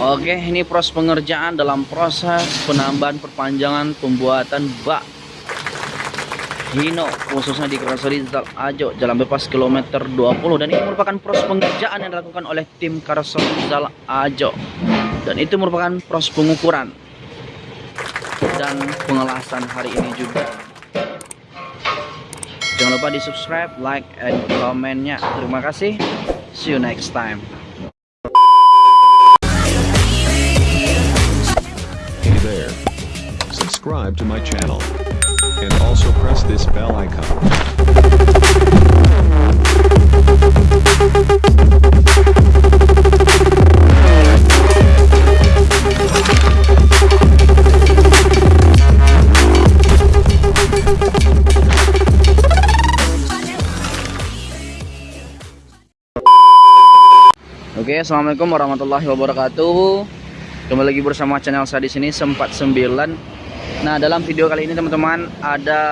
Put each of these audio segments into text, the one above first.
Oke, ini proses pengerjaan dalam proses penambahan perpanjangan pembuatan bak. Hino khususnya di Karoseri Zal Ajo Jalan Bebas kilometer 20 dan ini merupakan proses pengerjaan yang dilakukan oleh tim Karoseri Zal Ajo. Dan itu merupakan proses pengukuran dan pengelasan hari ini juga. Jangan lupa di subscribe like and komennya terima kasih. See you next time Subscribe to my channel. And also press this bell icon. Oke, assalamualaikum warahmatullahi wabarakatuh. Kembali lagi bersama channel saya di sini sempat 9. Nah, dalam video kali ini teman-teman ada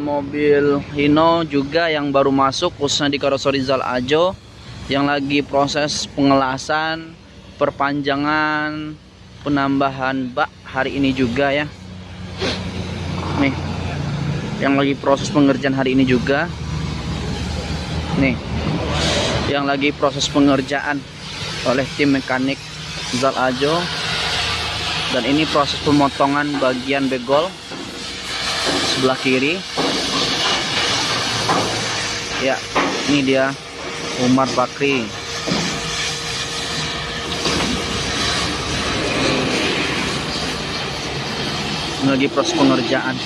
mobil Hino juga yang baru masuk khususnya di Karoseri Zal Ajo yang lagi proses pengelasan, perpanjangan, penambahan bak hari ini juga ya. Nih. Yang lagi proses pengerjaan hari ini juga. Nih yang lagi proses pengerjaan oleh tim mekanik Zal Ajo dan ini proses pemotongan bagian begol sebelah kiri. Ya ini dia Umar Bakri. Ini lagi proses pengerjaan.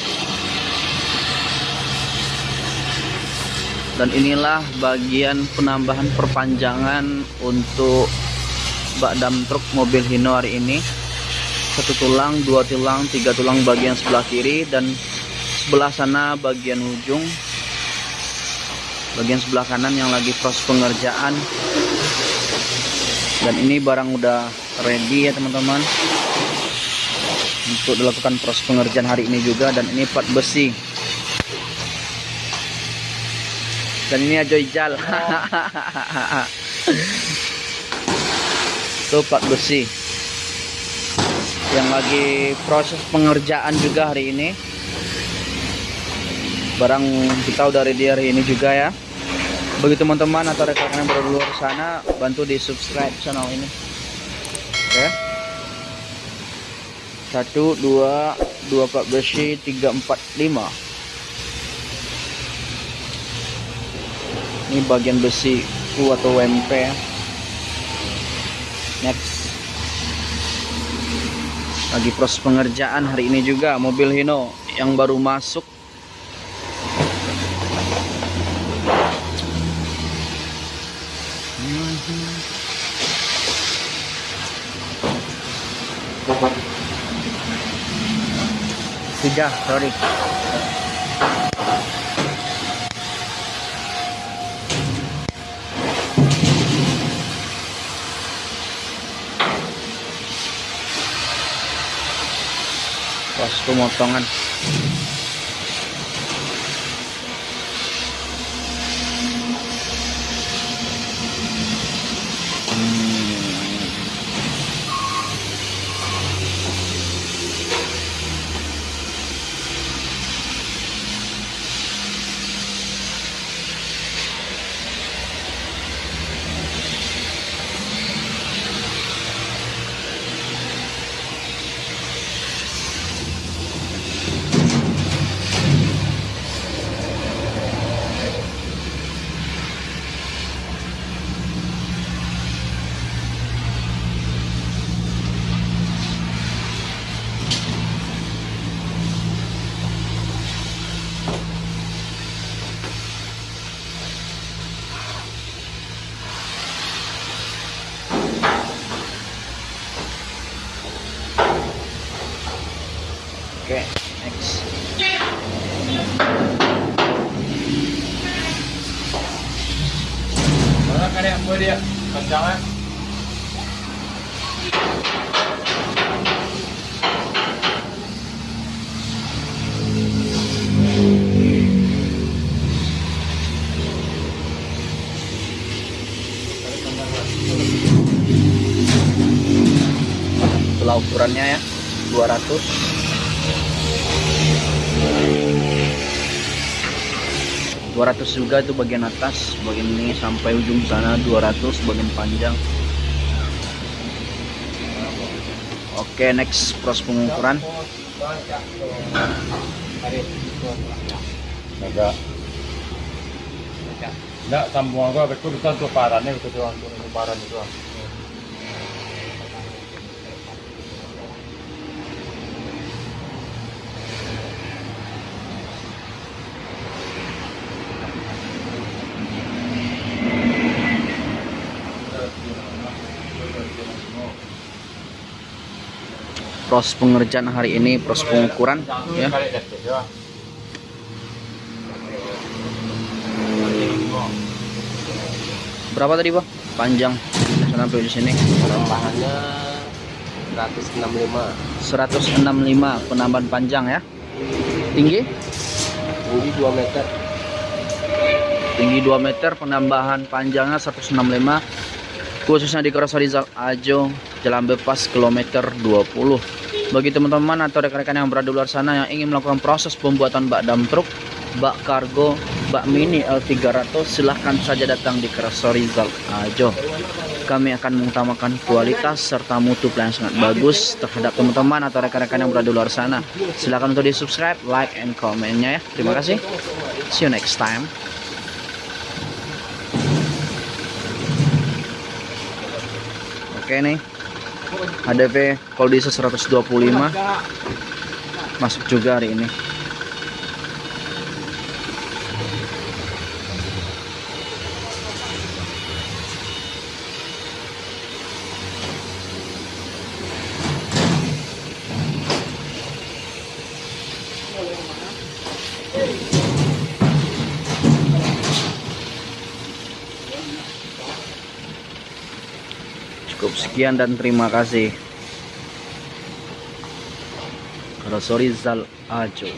Dan inilah bagian penambahan perpanjangan untuk bak dam truk mobil Hino hari ini satu tulang dua tulang tiga tulang bagian sebelah kiri dan sebelah sana bagian ujung. Bagian sebelah kanan yang lagi proses pengerjaan. Dan ini barang udah ready ya teman-teman. Untuk dilakukan proses pengerjaan hari ini juga dan ini part besi. Dan ini aja ijal. Tuh plat besi yang lagi proses pengerjaan juga hari ini. Barang kita udah ready hari ini juga ya. Bagi teman-teman atau rekan yang di luar sana bantu di subscribe channel ini. Oke. Satu dua dua plat besi tiga empat lima. Ini bagian besi U atau WMP next lagi proses pengerjaan hari ini juga mobil Hino yang baru masuk. Tiga sorry pas pemotongan dia kencangan? skala ukurannya ya 200 200 juga itu bagian atas bagian ini sampai ujung sana 200 bagian panjang oke next proses pengukuran Agak. Nggak, sambungan gua betul betul tuh parannya betul doang tuh paran itu. Proses pengerjaan hari ini proses pengukuran ya. Berapa tadi pak? Panjang. Sampai di sini. Penambahannya 165 165 penambahan panjang ya. Tinggi? Tinggi 2 meter. Tinggi 2 meter penambahan panjangnya 165 khususnya di Kroso Rizal Ajo Jalan Bepas kilometer 20 bagi teman-teman atau rekan-rekan yang berada di luar sana yang ingin melakukan proses pembuatan bak dam truk bak kargo bak mini L300 silahkan saja datang di Kroso Rizal Ajo kami akan mengutamakan kualitas serta mutu pelayanan sangat bagus terhadap teman-teman atau rekan-rekan yang berada di luar sana. Silahkan untuk di subscribe like and komennya ya. Terima kasih. See you next time. Oke nih HDP Koldisa 125 masuk juga hari ini cukup sekian dan terima kasih. Rosorizal Ajo